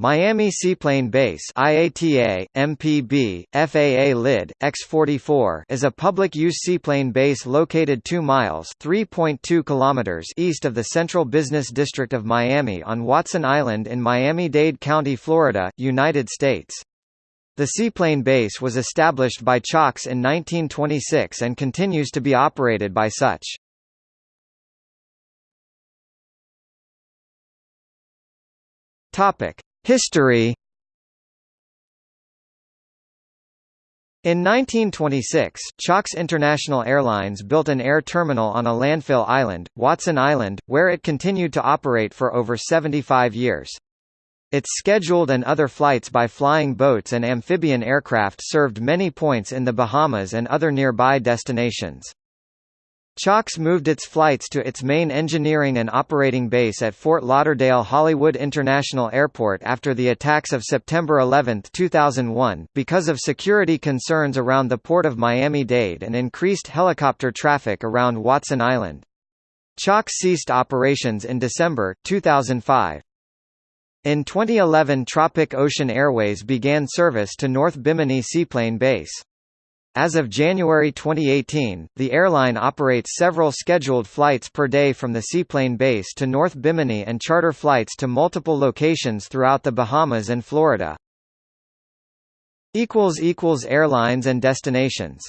Miami Seaplane Base IATA, MPB, FAA LID, X-44 is a public-use seaplane base located 2 miles 3.2 kilometers east of the Central Business District of Miami on Watson Island in Miami-Dade County, Florida, United States. The seaplane base was established by Chalks in 1926 and continues to be operated by such. Topic. History In 1926, Chalks International Airlines built an air terminal on a landfill island, Watson Island, where it continued to operate for over 75 years. Its scheduled and other flights by flying boats and amphibian aircraft served many points in the Bahamas and other nearby destinations. Chalks moved its flights to its main engineering and operating base at Fort Lauderdale Hollywood International Airport after the attacks of September 11, 2001, because of security concerns around the port of Miami-Dade and increased helicopter traffic around Watson Island. Chalks ceased operations in December, 2005. In 2011 Tropic Ocean Airways began service to North Bimini Seaplane Base. As of January 2018, the airline operates several scheduled flights per day from the seaplane base to North Bimini and charter flights to multiple locations throughout the Bahamas and Florida. Airlines and destinations